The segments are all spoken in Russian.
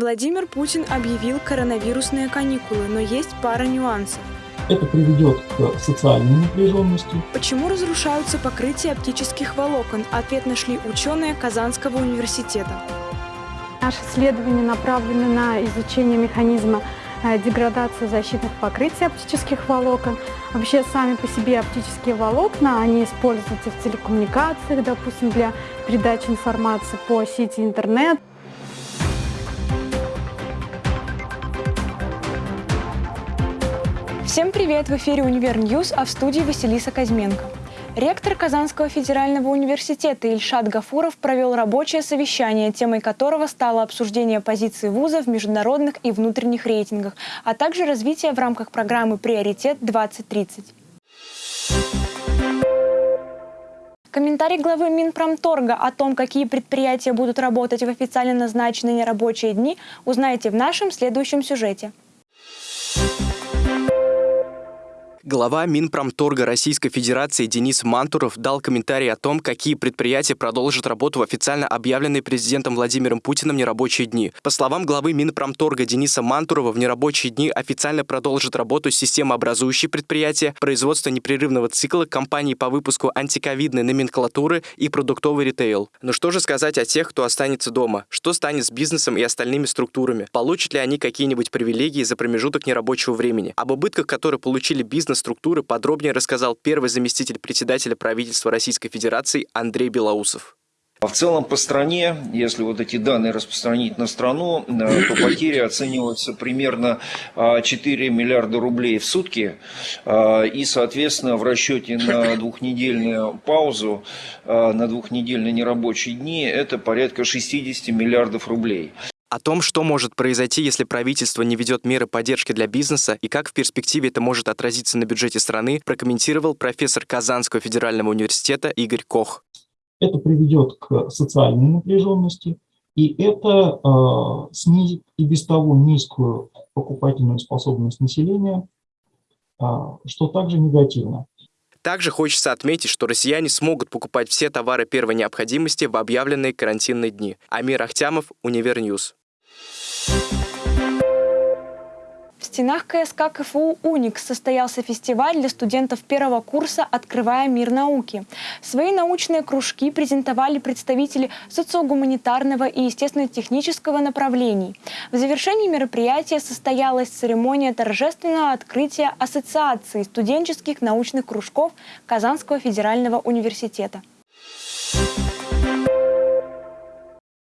Владимир Путин объявил коронавирусные каникулы, но есть пара нюансов. Это приведет к социальной напряженности. Почему разрушаются покрытия оптических волокон? Ответ нашли ученые Казанского университета. Наши исследования направлены на изучение механизма э, деградации защитных покрытий оптических волокон. Вообще сами по себе оптические волокна, они используются в телекоммуникациях, допустим, для передачи информации по сети интернет. Всем привет! В эфире «Univer News», а в студии Василиса Козьменко. Ректор Казанского федерального университета Ильшат Гафуров провел рабочее совещание, темой которого стало обсуждение позиции вуза в международных и внутренних рейтингах, а также развитие в рамках программы «Приоритет-2030». Комментарий главы Минпромторга о том, какие предприятия будут работать в официально назначенные нерабочие дни, узнаете в нашем следующем сюжете. Глава Минпромторга Российской Федерации Денис Мантуров дал комментарий о том, какие предприятия продолжат работу в официально объявленные президентом Владимиром Путиным нерабочие дни. По словам главы Минпромторга Дениса Мантурова, в нерабочие дни официально продолжит работу системообразующие предприятия, производство непрерывного цикла, компании по выпуску антиковидной номенклатуры и продуктовый ритейл. Но что же сказать о тех, кто останется дома? Что станет с бизнесом и остальными структурами? Получат ли они какие-нибудь привилегии за промежуток нерабочего времени? Об убытках, которые получили бизнес структуры подробнее рассказал первый заместитель председателя правительства Российской Федерации Андрей Белоусов. А в целом по стране, если вот эти данные распространить на страну, э, то потери оцениваются примерно 4 а, миллиарда рублей в сутки. А, и, соответственно, в расчете на двухнедельную паузу, на двухнедельные нерабочие дни, это порядка 60 миллиардов рублей. О том, что может произойти, если правительство не ведет меры поддержки для бизнеса и как в перспективе это может отразиться на бюджете страны, прокомментировал профессор Казанского федерального университета Игорь Кох. Это приведет к социальной напряженности, и это э, снизит и без того низкую покупательную способность населения, э, что также негативно. Также хочется отметить, что россияне смогут покупать все товары первой необходимости в объявленные карантинные дни. Амир Ахтямов, Univer News. В стенах КСК КФУ «Уникс» состоялся фестиваль для студентов первого курса «Открывая мир науки». Свои научные кружки презентовали представители социогуманитарного и естественно-технического направлений. В завершении мероприятия состоялась церемония торжественного открытия Ассоциации студенческих научных кружков Казанского федерального университета.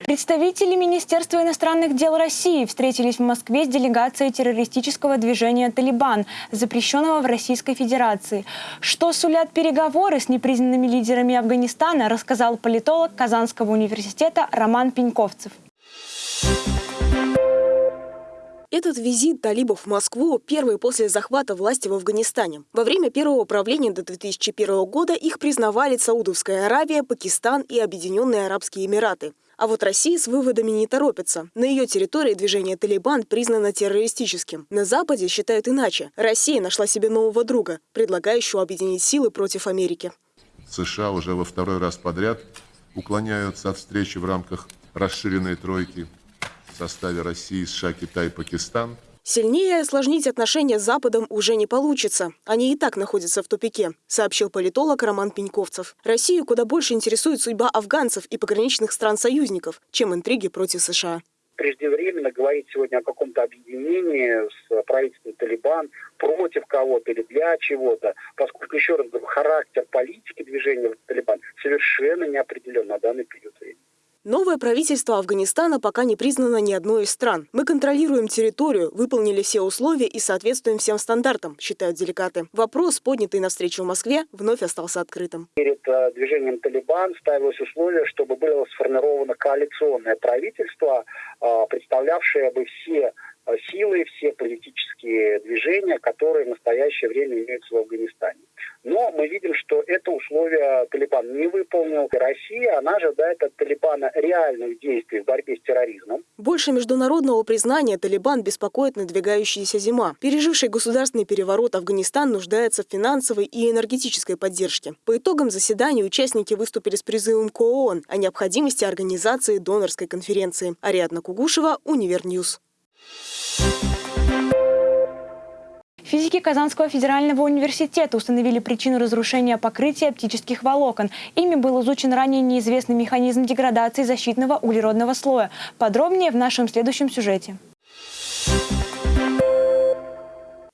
Представители Министерства иностранных дел России встретились в Москве с делегацией террористического движения «Талибан», запрещенного в Российской Федерации. Что сулят переговоры с непризнанными лидерами Афганистана, рассказал политолог Казанского университета Роман Пеньковцев. Этот визит талибов в Москву первый после захвата власти в Афганистане. Во время первого правления до 2001 года их признавали Саудовская Аравия, Пакистан и Объединенные Арабские Эмираты. А вот Россия с выводами не торопится. На ее территории движение «Талибан» признано террористическим. На Западе считают иначе. Россия нашла себе нового друга, предлагающего объединить силы против Америки. США уже во второй раз подряд уклоняются от встречи в рамках расширенной тройки в составе России, США, Китай, Пакистан – Сильнее осложнить отношения с Западом уже не получится. Они и так находятся в тупике, сообщил политолог Роман Пеньковцев. Россию куда больше интересует судьба афганцев и пограничных стран-союзников, чем интриги против США преждевременно говорить сегодня о каком-то объединении с правительством Талибан против кого-то или для чего-то, поскольку, еще раз говорю, характер политики движения Талибан совершенно не определен на данный период. Новое правительство Афганистана пока не признано ни одной из стран. Мы контролируем территорию, выполнили все условия и соответствуем всем стандартам, считают делегаты. Вопрос, поднятый на встречу в Москве, вновь остался открытым. Перед э, движением «Талибан» ставилось условие, чтобы было сформировано коалиционное правительство, э, представлявшее бы все силы, все политические движения, которые в настоящее время имеются в Афганистане. Но мы видим, что это условие Талибан не выполнил. Россия, она ожидает от Талибана реальных действий в борьбе с терроризмом. Больше международного признания Талибан беспокоит надвигающаяся зима. Переживший государственный переворот Афганистан нуждается в финансовой и энергетической поддержке. По итогам заседания участники выступили с призывом к ООН о необходимости организации донорской конференции. Ариадна Кугушева, Univer News. Физики Казанского федерального университета установили причину разрушения покрытия оптических волокон. Ими был изучен ранее неизвестный механизм деградации защитного углеродного слоя. Подробнее в нашем следующем сюжете.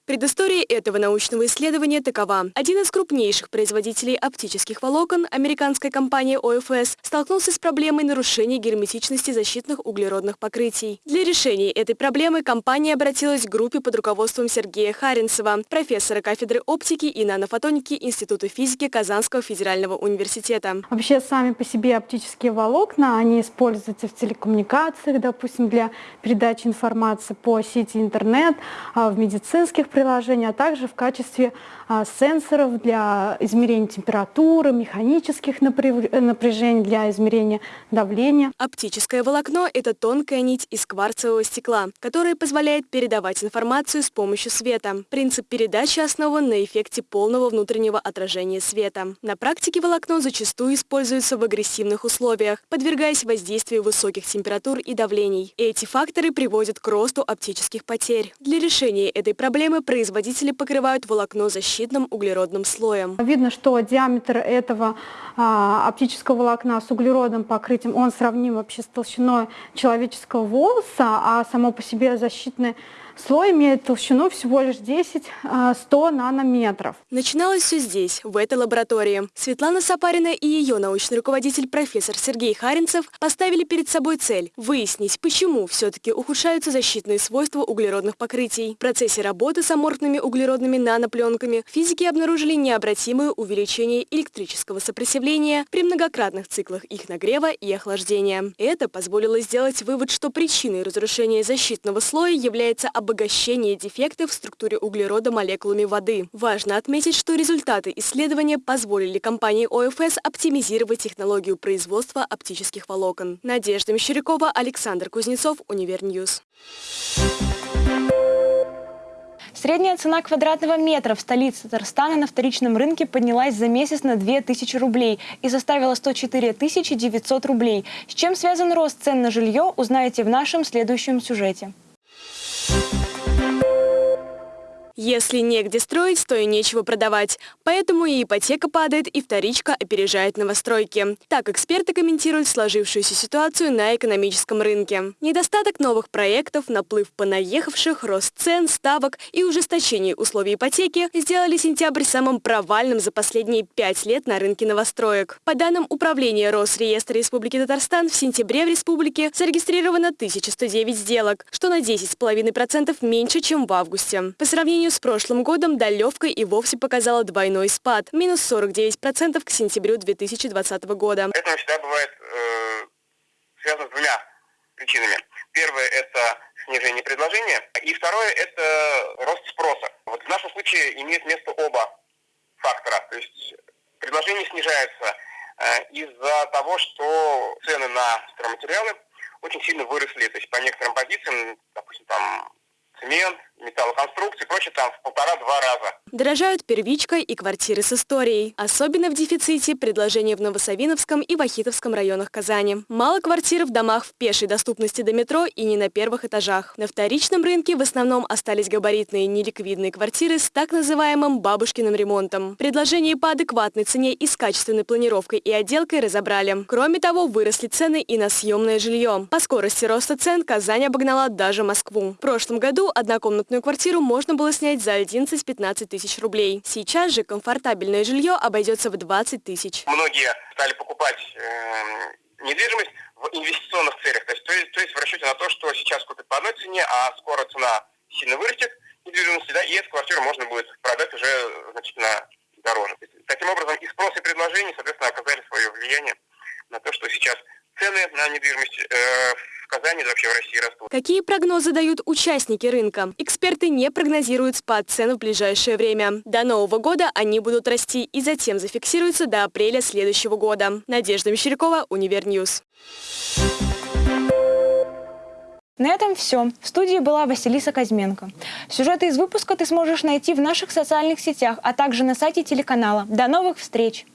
Предыстория этого научного исследования такова. Один из крупнейших производителей оптических волокон, американская компания ОФС, столкнулся с проблемой нарушения герметичности защитных углеродных покрытий. Для решения этой проблемы компания обратилась к группе под руководством Сергея Харинцева, профессора кафедры оптики и нанофотоники Института физики Казанского федерального университета. Вообще сами по себе оптические волокна, они используются в телекоммуникациях, допустим, для передачи информации по сети интернет, а в медицинских приложений, а также в качестве а, сенсоров для измерения температуры, механических напряжений для измерения давления. Оптическое волокно – это тонкая нить из кварцевого стекла, которая позволяет передавать информацию с помощью света. Принцип передачи основан на эффекте полного внутреннего отражения света. На практике волокно зачастую используется в агрессивных условиях, подвергаясь воздействию высоких температур и давлений. Эти факторы приводят к росту оптических потерь. Для решения этой проблемы производители покрывают волокно защитным углеродным слоем. Видно, что диаметр этого а, оптического волокна с углеродным покрытием, он сравним вообще с толщиной человеческого волоса, а само по себе защитное Слой имеет толщину всего лишь 10-100 а, нанометров. Начиналось все здесь, в этой лаборатории. Светлана Сапарина и ее научный руководитель профессор Сергей Харинцев поставили перед собой цель – выяснить, почему все-таки ухудшаются защитные свойства углеродных покрытий. В процессе работы с аморфными углеродными нанопленками физики обнаружили необратимое увеличение электрического сопротивления при многократных циклах их нагрева и охлаждения. Это позволило сделать вывод, что причиной разрушения защитного слоя является обогащение дефектов в структуре углерода молекулами воды. Важно отметить, что результаты исследования позволили компании ОФС оптимизировать технологию производства оптических волокон. Надежда Мещерякова, Александр Кузнецов, Univer News. Средняя цена квадратного метра в столице Татарстана на вторичном рынке поднялась за месяц на 2000 рублей и составила 104 900 рублей. С чем связан рост цен на жилье, узнаете в нашем следующем сюжете. You. Если негде строить, то и нечего продавать. Поэтому и ипотека падает, и вторичка опережает новостройки. Так эксперты комментируют сложившуюся ситуацию на экономическом рынке. Недостаток новых проектов, наплыв понаехавших, рост цен, ставок и ужесточение условий ипотеки сделали сентябрь самым провальным за последние пять лет на рынке новостроек. По данным Управления Росреестра Республики Татарстан, в сентябре в республике зарегистрировано 1109 сделок, что на 10,5% меньше, чем в августе. По сравнению сравнению с прошлым годом долевка и вовсе показала двойной спад – минус 49% к сентябрю 2020 года. Это всегда бывает э, связано с двумя причинами. Первое – это снижение предложения, и второе – это рост спроса. Вот в нашем случае имеет место оба фактора. То есть предложение снижается э, из-за того, что цены на стройматериалы очень сильно выросли. То есть по некоторым позициям, допустим, там цемент, металлоконструкции, прочее, там в полтора-два раза. Дорожают первичка и квартиры с историей. Особенно в дефиците предложения в Новосавиновском и Вахитовском районах Казани. Мало квартир в домах в пешей доступности до метро и не на первых этажах. На вторичном рынке в основном остались габаритные неликвидные квартиры с так называемым бабушкиным ремонтом. Предложение по адекватной цене и с качественной планировкой и отделкой разобрали. Кроме того, выросли цены и на съемное жилье. По скорости роста цен Казань обогнала даже Москву. В прошлом году однокомнатную квартиру можно было снять за 11-15 тысяч рублей. Сейчас же комфортабельное жилье обойдется в 20 тысяч. Многие стали покупать э, недвижимость в инвестиционных целях. То есть, то, есть, то есть в расчете на то, что сейчас купят по одной цене, а скоро цена сильно вырастет недвижимости, да, и эту квартиру можно будет продать уже значительно дороже. Таким образом, и спрос, и предложение, соответственно, оказали свое влияние на то, что сейчас цены на недвижимость э, Казани, да вообще в России растут. Какие прогнозы дают участники рынка? Эксперты не прогнозируют спад цен в ближайшее время. До Нового года они будут расти и затем зафиксируются до апреля следующего года. Надежда Мещерякова, Univer News. На этом все. В студии была Василиса Козьменко. Сюжеты из выпуска ты сможешь найти в наших социальных сетях, а также на сайте телеканала. До новых встреч!